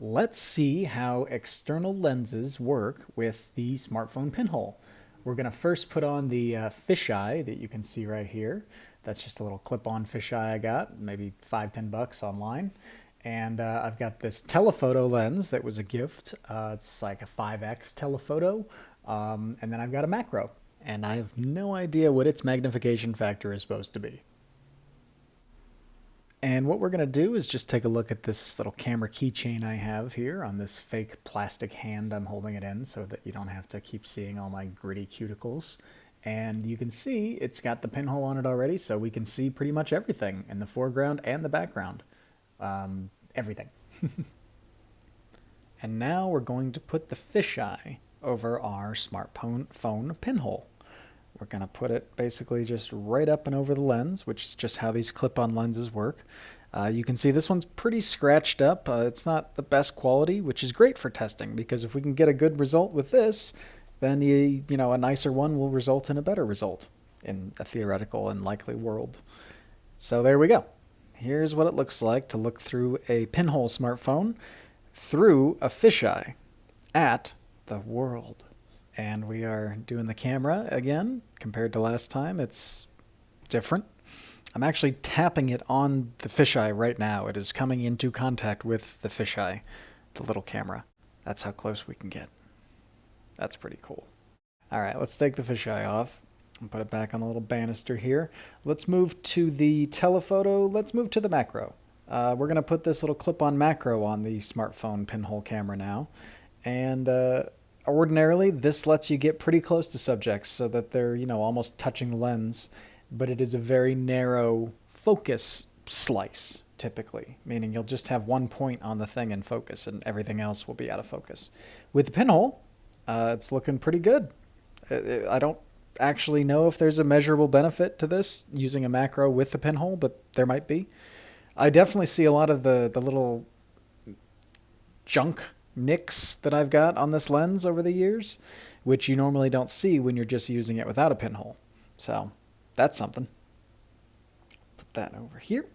Let's see how external lenses work with the smartphone pinhole. We're going to first put on the uh, fisheye that you can see right here. That's just a little clip-on fisheye I got, maybe five, ten bucks online. And uh, I've got this telephoto lens that was a gift. Uh, it's like a 5x telephoto. Um, and then I've got a macro. And I have no idea what its magnification factor is supposed to be. And what we're going to do is just take a look at this little camera keychain I have here on this fake plastic hand I'm holding it in so that you don't have to keep seeing all my gritty cuticles. And you can see it's got the pinhole on it already, so we can see pretty much everything in the foreground and the background. Um, everything. and now we're going to put the fisheye over our smartphone phone pinhole. We're going to put it basically just right up and over the lens, which is just how these clip-on lenses work. Uh, you can see this one's pretty scratched up. Uh, it's not the best quality, which is great for testing because if we can get a good result with this, then you, you know a nicer one will result in a better result in a theoretical and likely world. So there we go. Here's what it looks like to look through a pinhole smartphone through a fisheye at the world and we are doing the camera again compared to last time. It's different. I'm actually tapping it on the fisheye right now. It is coming into contact with the fisheye, the little camera. That's how close we can get. That's pretty cool. All right, let's take the fisheye off and put it back on the little banister here. Let's move to the telephoto. Let's move to the macro. Uh, we're going to put this little clip-on macro on the smartphone pinhole camera now. And uh, Ordinarily, this lets you get pretty close to subjects so that they're, you know, almost touching the lens, but it is a very narrow focus slice, typically, meaning you'll just have one point on the thing in focus and everything else will be out of focus. With the pinhole, uh, it's looking pretty good. I don't actually know if there's a measurable benefit to this using a macro with the pinhole, but there might be. I definitely see a lot of the, the little junk nicks that I've got on this lens over the years, which you normally don't see when you're just using it without a pinhole. So that's something. Put that over here.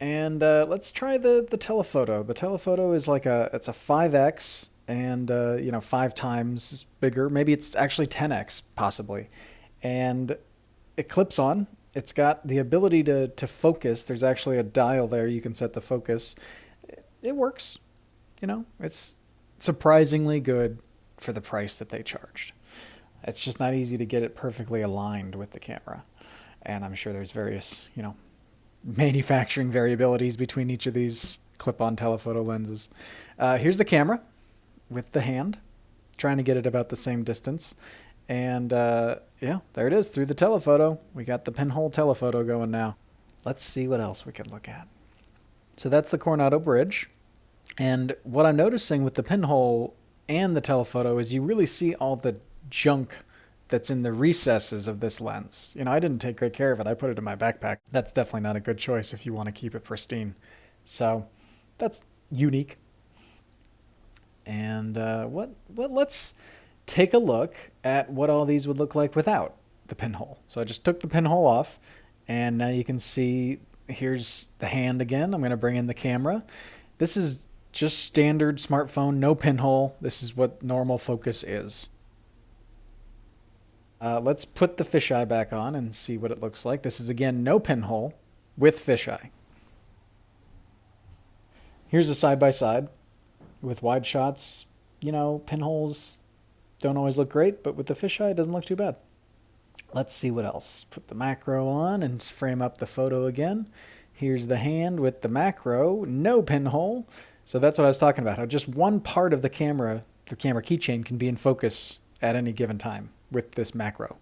And uh, let's try the, the telephoto. The telephoto is like a, it's a 5X and, uh, you know, five times bigger. Maybe it's actually 10X possibly. And it clips on. It's got the ability to, to focus. There's actually a dial there. You can set the focus. It works. You know, it's surprisingly good for the price that they charged. It's just not easy to get it perfectly aligned with the camera. And I'm sure there's various, you know, manufacturing variabilities between each of these clip-on telephoto lenses. Uh, here's the camera with the hand, trying to get it about the same distance. And uh, yeah, there it is through the telephoto. We got the pinhole telephoto going now. Let's see what else we can look at. So that's the Coronado Bridge. And what I'm noticing with the pinhole and the telephoto is you really see all the junk that's in the recesses of this lens. You know, I didn't take great care of it. I put it in my backpack. That's definitely not a good choice if you want to keep it pristine. So that's unique. And uh, what, what, let's take a look at what all these would look like without the pinhole. So I just took the pinhole off and now you can see here's the hand again. I'm going to bring in the camera. This is just standard smartphone, no pinhole. This is what normal focus is. Uh, let's put the fisheye back on and see what it looks like. This is again no pinhole with fisheye. Here's a side-by-side -side with wide shots. You know, pinholes don't always look great, but with the fisheye, it doesn't look too bad. Let's see what else. Put the macro on and frame up the photo again. Here's the hand with the macro, no pinhole. So that's what I was talking about. How just one part of the camera, the camera keychain, can be in focus at any given time with this macro,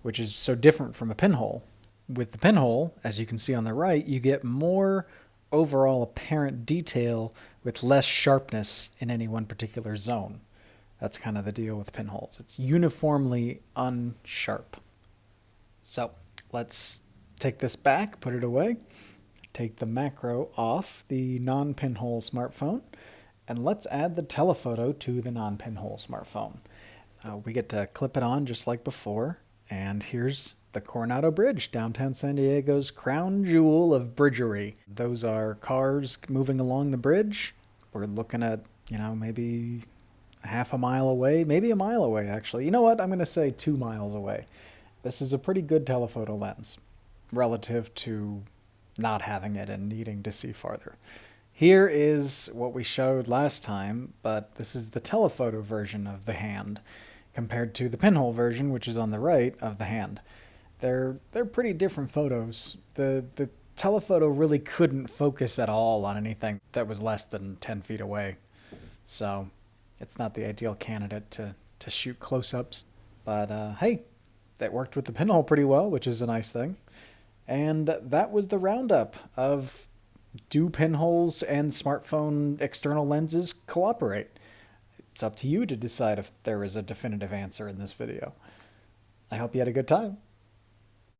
which is so different from a pinhole. With the pinhole, as you can see on the right, you get more overall apparent detail with less sharpness in any one particular zone. That's kind of the deal with pinholes. It's uniformly unsharp. So let's take this back, put it away take the macro off the non-pinhole smartphone and let's add the telephoto to the non-pinhole smartphone. Uh, we get to clip it on just like before and here's the Coronado Bridge, downtown San Diego's crown jewel of bridgery. Those are cars moving along the bridge, we're looking at, you know, maybe half a mile away, maybe a mile away, actually. You know what? I'm going to say two miles away. This is a pretty good telephoto lens relative to not having it and needing to see farther. Here is what we showed last time, but this is the telephoto version of the hand compared to the pinhole version, which is on the right of the hand. They're they're pretty different photos. The the telephoto really couldn't focus at all on anything that was less than 10 feet away. So it's not the ideal candidate to, to shoot close-ups. But uh, hey, that worked with the pinhole pretty well, which is a nice thing. And that was the roundup of do pinholes and smartphone external lenses cooperate? It's up to you to decide if there is a definitive answer in this video. I hope you had a good time.